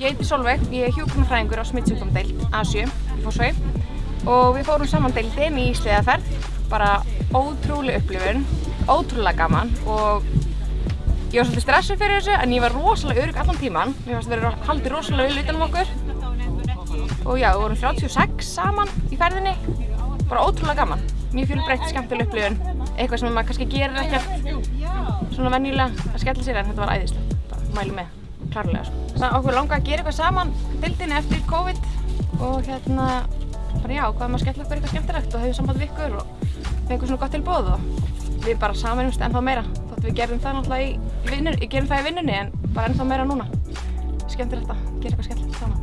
Ég heiti Solveig, ég er hjúknarfræðingur á smittsjúkdómdeild A7 í Fossvei og við fórum saman deildin í sleðaferð, bara ótrúlega upplifun, ótrúlega gaman og ég var svolítið stressuð fyrir þessu en ég var rosalega örug allan tíman, mér fannst að vera haldið rosalega utan um okkur. Og já, við vorum 36 saman í ferðinni, bara ótrúlega gaman, mjög fjölbreytt, skemmtileg upplifun, eitthvað sem maður kannski gerir ekkert svona venjulega að skella sér en þetta var æðislegt, bara mælu með, klárlega sko. Það okkur langaði að gera eitthvað saman deildinni eftir COVID og hérna, bara já, hvað maður skella okkur eitthvað skemmtilegt og hefur samband við ykkur og fengum svona gott tilbúð og við bara samanumst ennþá meira, þótt við gerum það náttúrulega í vinnunni, gerum það í vinnunni en bara ennþá meira núna. Skemmtilegt að gera eitthvað skemmtilegt saman.